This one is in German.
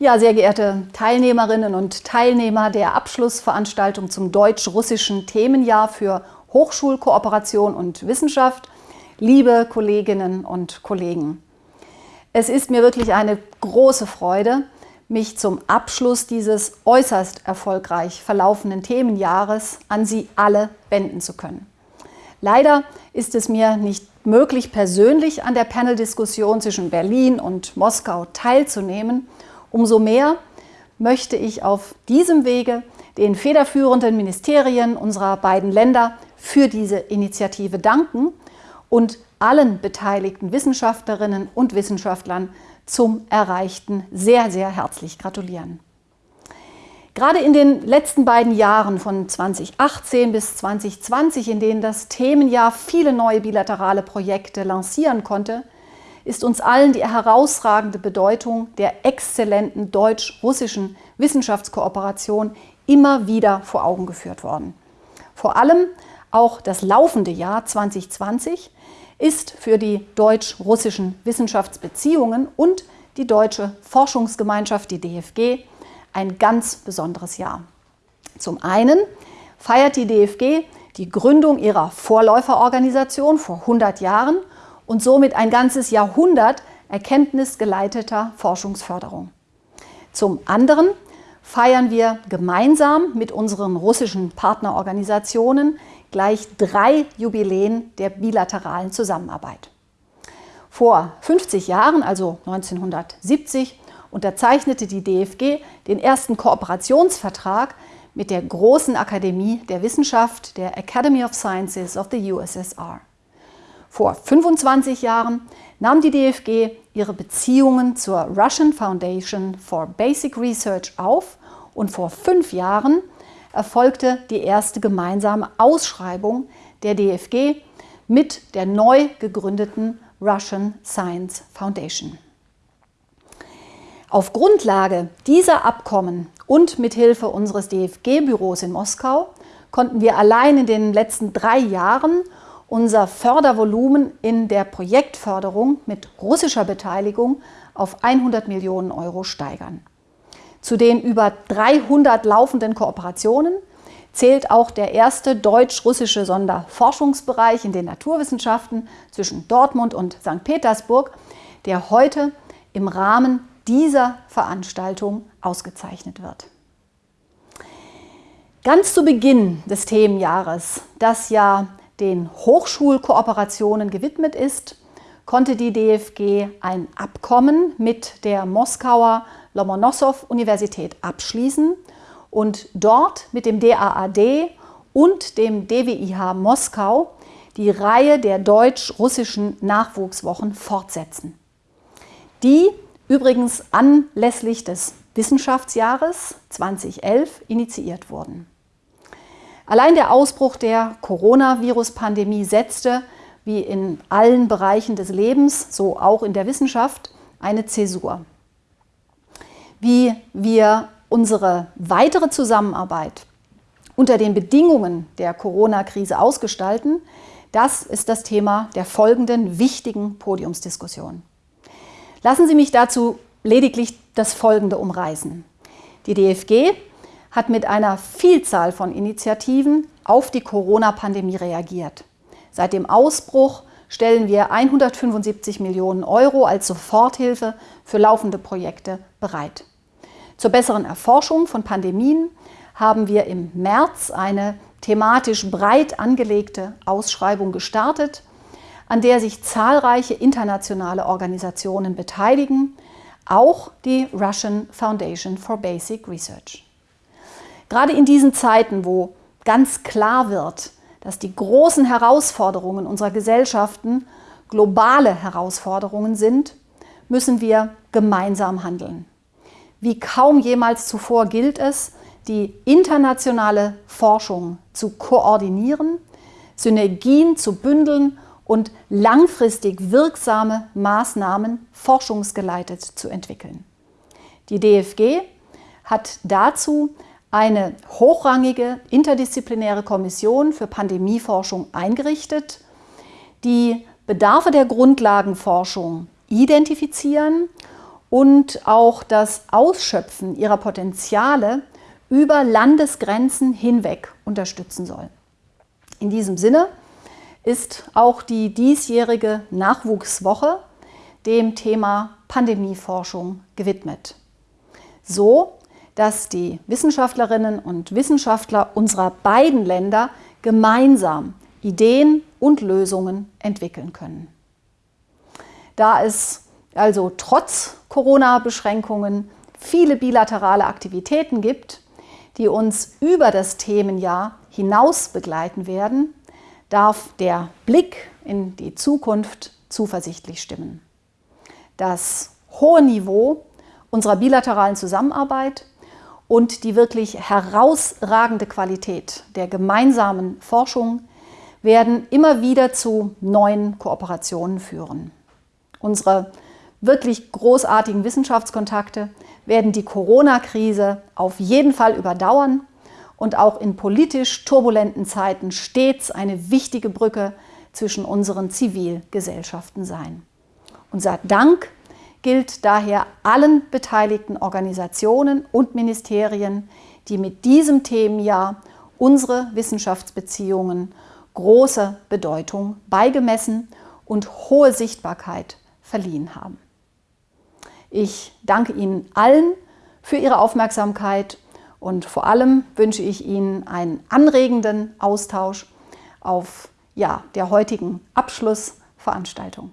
Ja, sehr geehrte Teilnehmerinnen und Teilnehmer der Abschlussveranstaltung zum deutsch-russischen Themenjahr für Hochschulkooperation und Wissenschaft, liebe Kolleginnen und Kollegen. Es ist mir wirklich eine große Freude, mich zum Abschluss dieses äußerst erfolgreich verlaufenden Themenjahres an Sie alle wenden zu können. Leider ist es mir nicht möglich, persönlich an der Paneldiskussion zwischen Berlin und Moskau teilzunehmen Umso mehr möchte ich auf diesem Wege den federführenden Ministerien unserer beiden Länder für diese Initiative danken und allen beteiligten Wissenschaftlerinnen und Wissenschaftlern zum Erreichten sehr, sehr herzlich gratulieren. Gerade in den letzten beiden Jahren von 2018 bis 2020, in denen das Themenjahr viele neue bilaterale Projekte lancieren konnte, ist uns allen die herausragende Bedeutung der exzellenten deutsch-russischen Wissenschaftskooperation immer wieder vor Augen geführt worden. Vor allem auch das laufende Jahr 2020 ist für die deutsch-russischen Wissenschaftsbeziehungen und die deutsche Forschungsgemeinschaft, die DFG, ein ganz besonderes Jahr. Zum einen feiert die DFG die Gründung ihrer Vorläuferorganisation vor 100 Jahren und somit ein ganzes Jahrhundert erkenntnisgeleiteter Forschungsförderung. Zum anderen feiern wir gemeinsam mit unseren russischen Partnerorganisationen gleich drei Jubiläen der bilateralen Zusammenarbeit. Vor 50 Jahren, also 1970, unterzeichnete die DFG den ersten Kooperationsvertrag mit der Großen Akademie der Wissenschaft, der Academy of Sciences of the USSR. Vor 25 Jahren nahm die DFG ihre Beziehungen zur Russian Foundation for Basic Research auf und vor fünf Jahren erfolgte die erste gemeinsame Ausschreibung der DFG mit der neu gegründeten Russian Science Foundation. Auf Grundlage dieser Abkommen und mithilfe unseres DFG-Büros in Moskau konnten wir allein in den letzten drei Jahren unser Fördervolumen in der Projektförderung mit russischer Beteiligung auf 100 Millionen Euro steigern. Zu den über 300 laufenden Kooperationen zählt auch der erste deutsch-russische Sonderforschungsbereich in den Naturwissenschaften zwischen Dortmund und St. Petersburg, der heute im Rahmen dieser Veranstaltung ausgezeichnet wird. Ganz zu Beginn des Themenjahres, das ja den Hochschulkooperationen gewidmet ist, konnte die DFG ein Abkommen mit der Moskauer Lomonossow-Universität abschließen und dort mit dem DAAD und dem DWIH Moskau die Reihe der deutsch-russischen Nachwuchswochen fortsetzen. Die übrigens anlässlich des Wissenschaftsjahres 2011 initiiert wurden. Allein der Ausbruch der Coronavirus-Pandemie setzte, wie in allen Bereichen des Lebens, so auch in der Wissenschaft, eine Zäsur. Wie wir unsere weitere Zusammenarbeit unter den Bedingungen der Corona-Krise ausgestalten, das ist das Thema der folgenden wichtigen Podiumsdiskussion. Lassen Sie mich dazu lediglich das Folgende umreißen. Die DFG hat mit einer Vielzahl von Initiativen auf die Corona-Pandemie reagiert. Seit dem Ausbruch stellen wir 175 Millionen Euro als Soforthilfe für laufende Projekte bereit. Zur besseren Erforschung von Pandemien haben wir im März eine thematisch breit angelegte Ausschreibung gestartet, an der sich zahlreiche internationale Organisationen beteiligen, auch die Russian Foundation for Basic Research. Gerade in diesen Zeiten, wo ganz klar wird, dass die großen Herausforderungen unserer Gesellschaften globale Herausforderungen sind, müssen wir gemeinsam handeln. Wie kaum jemals zuvor gilt es, die internationale Forschung zu koordinieren, Synergien zu bündeln und langfristig wirksame Maßnahmen forschungsgeleitet zu entwickeln. Die DFG hat dazu eine hochrangige interdisziplinäre Kommission für Pandemieforschung eingerichtet, die Bedarfe der Grundlagenforschung identifizieren und auch das Ausschöpfen ihrer Potenziale über Landesgrenzen hinweg unterstützen soll. In diesem Sinne ist auch die diesjährige Nachwuchswoche dem Thema Pandemieforschung gewidmet. So, dass die Wissenschaftlerinnen und Wissenschaftler unserer beiden Länder gemeinsam Ideen und Lösungen entwickeln können. Da es also trotz Corona-Beschränkungen viele bilaterale Aktivitäten gibt, die uns über das Themenjahr hinaus begleiten werden, darf der Blick in die Zukunft zuversichtlich stimmen. Das hohe Niveau unserer bilateralen Zusammenarbeit und die wirklich herausragende Qualität der gemeinsamen Forschung werden immer wieder zu neuen Kooperationen führen. Unsere wirklich großartigen Wissenschaftskontakte werden die Corona-Krise auf jeden Fall überdauern und auch in politisch turbulenten Zeiten stets eine wichtige Brücke zwischen unseren Zivilgesellschaften sein. Unser Dank gilt daher allen beteiligten Organisationen und Ministerien, die mit diesem Themenjahr unsere Wissenschaftsbeziehungen große Bedeutung beigemessen und hohe Sichtbarkeit verliehen haben. Ich danke Ihnen allen für Ihre Aufmerksamkeit und vor allem wünsche ich Ihnen einen anregenden Austausch auf ja, der heutigen Abschlussveranstaltung.